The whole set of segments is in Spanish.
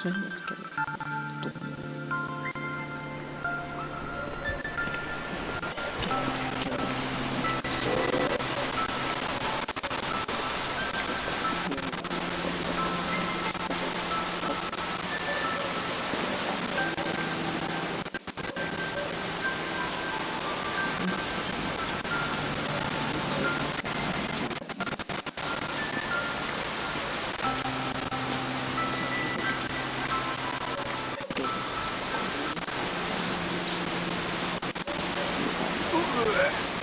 所以的工资多吗 that.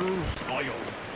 true soil.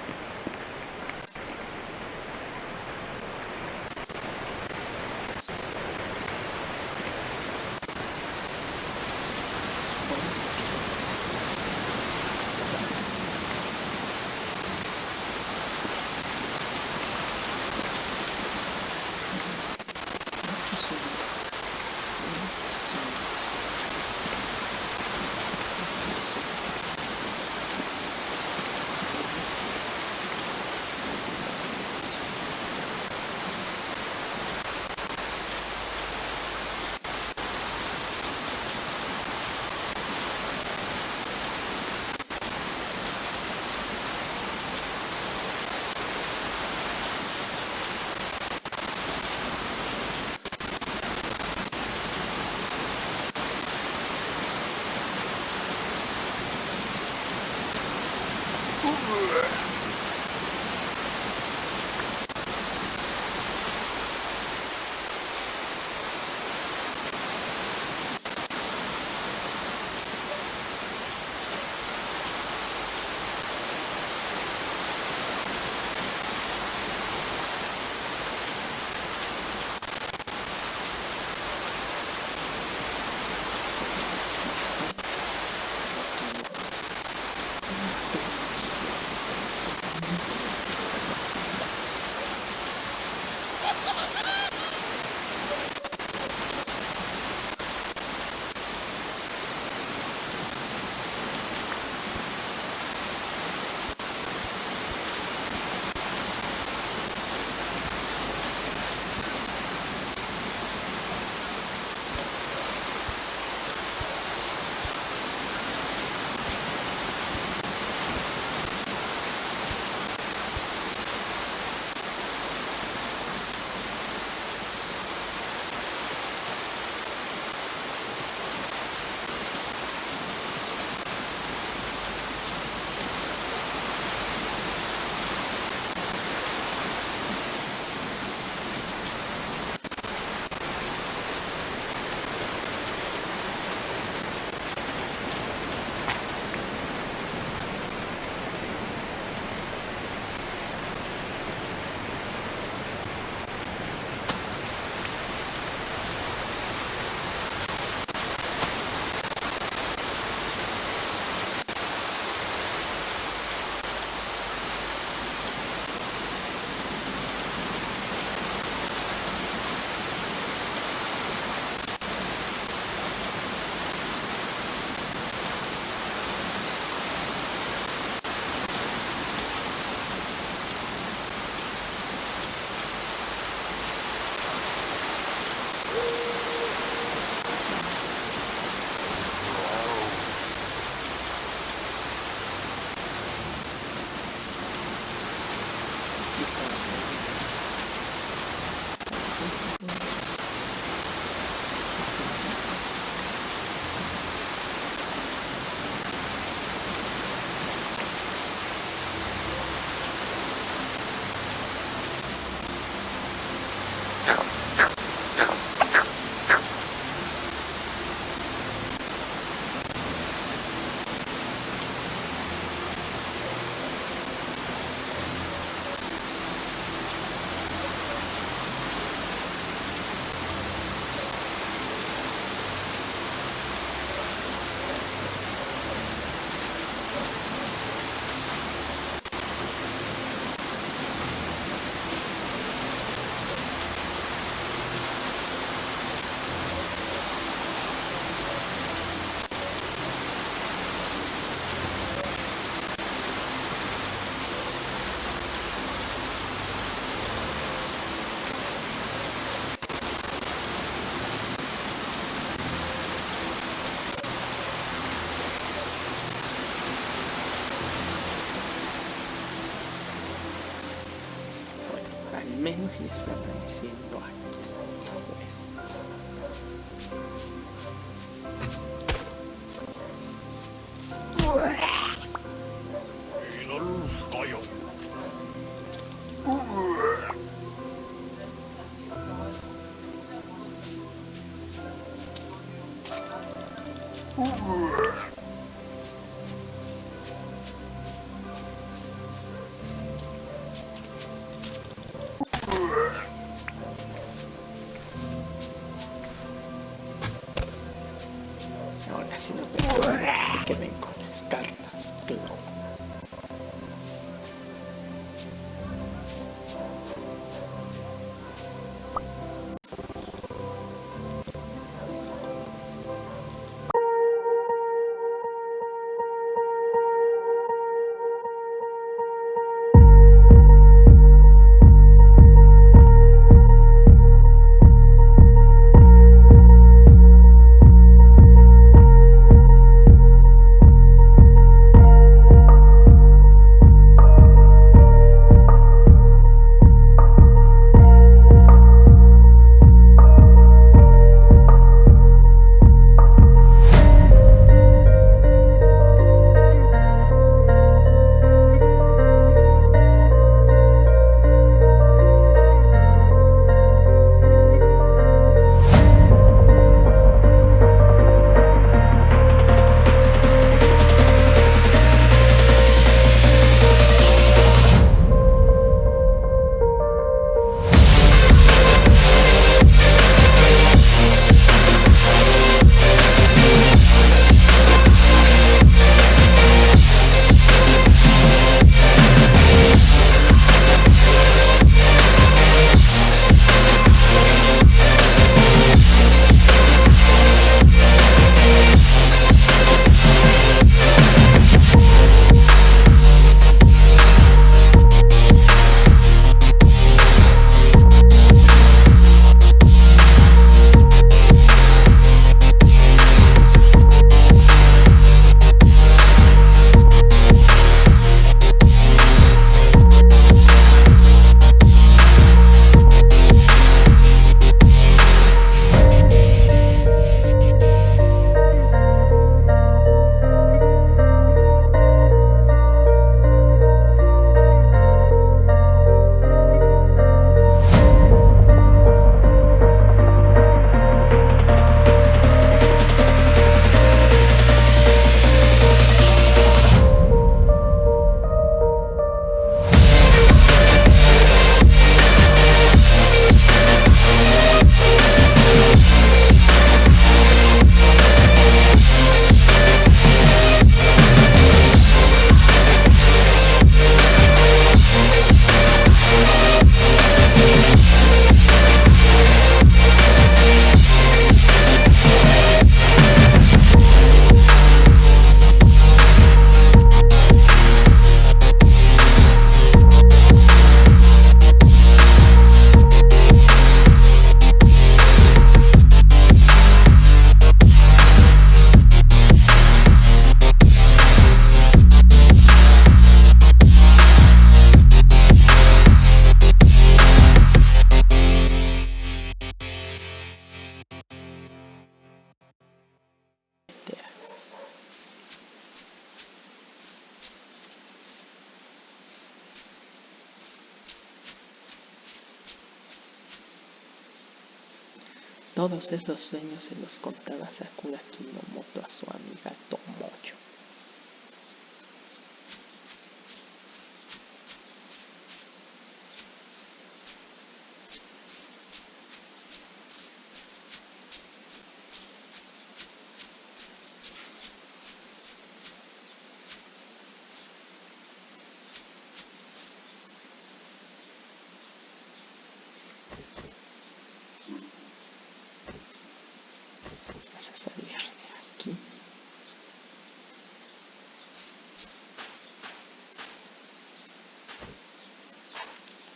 Todos esos sueños se los contaba Sakura Kinomoto a su amiga.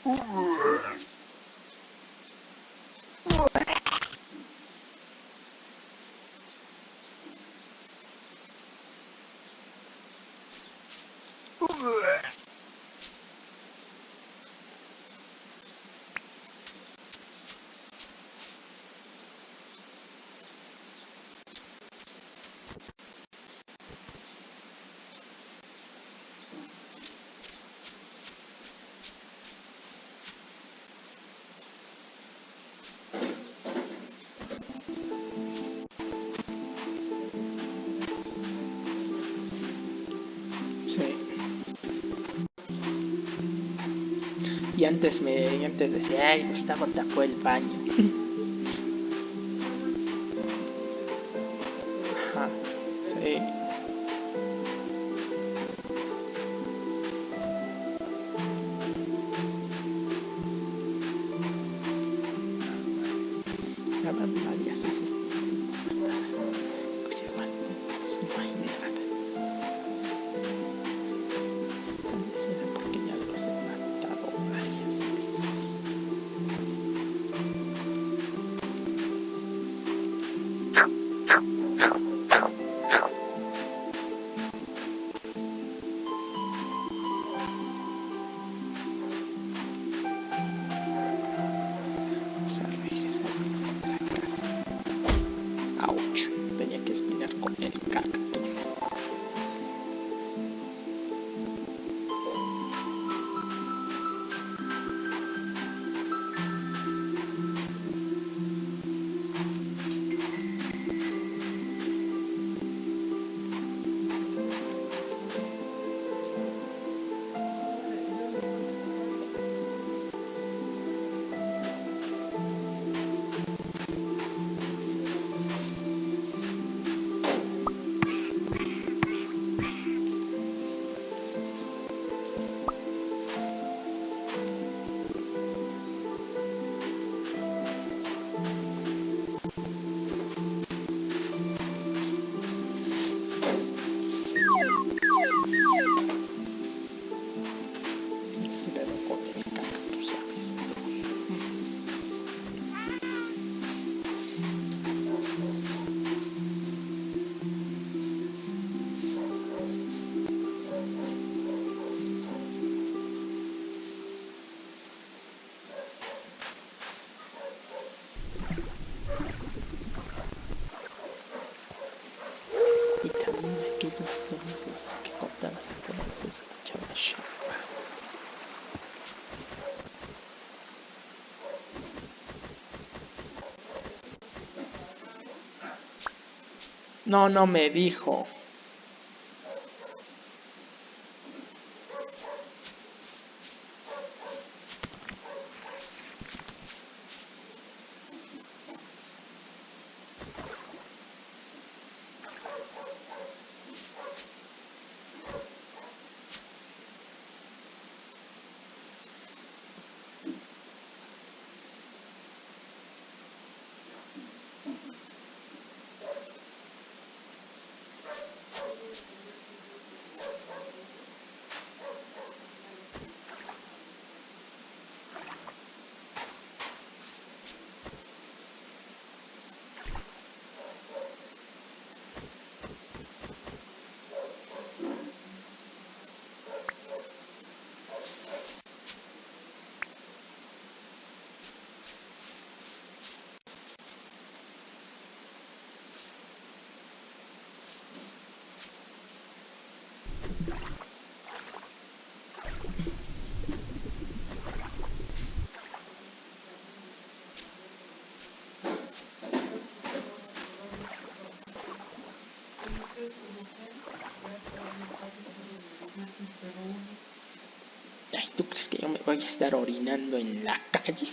Ugh. Y antes me y antes decía, ay, Gustavo tapó el baño. No, no me dijo. Ay, ¿tú crees que yo me voy a estar orinando en la calle?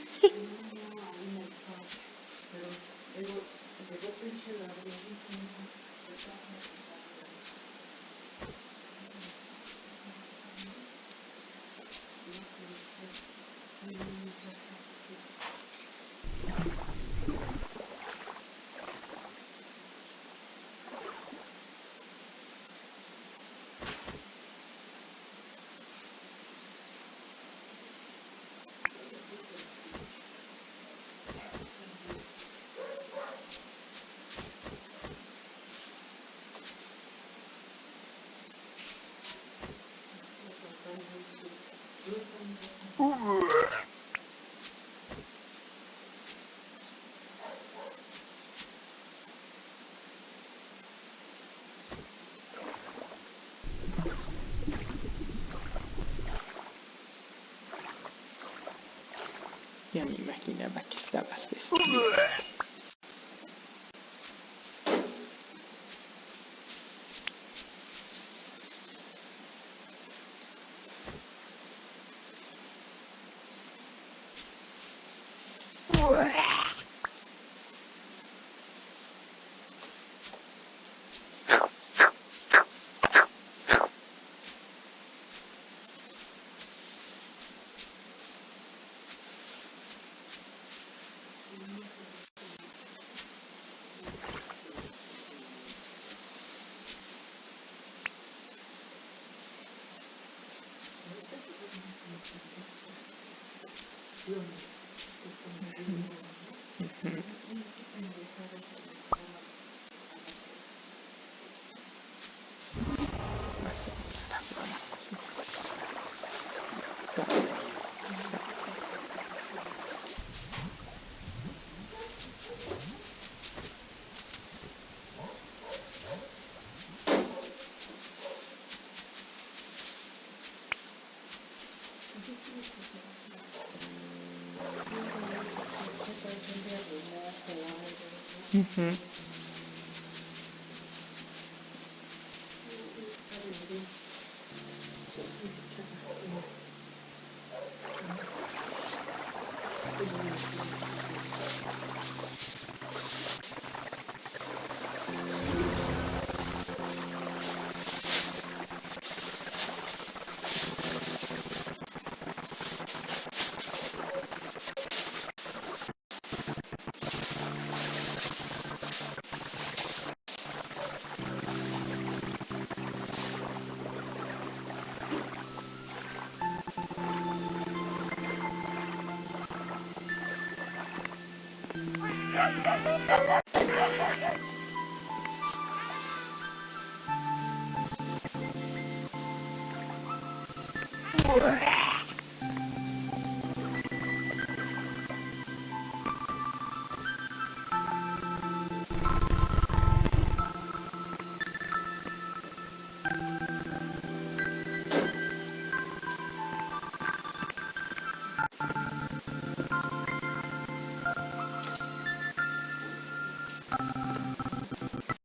Ya me imaginaba que estabas despierto. Mm-hmm. Uhum. Ugh.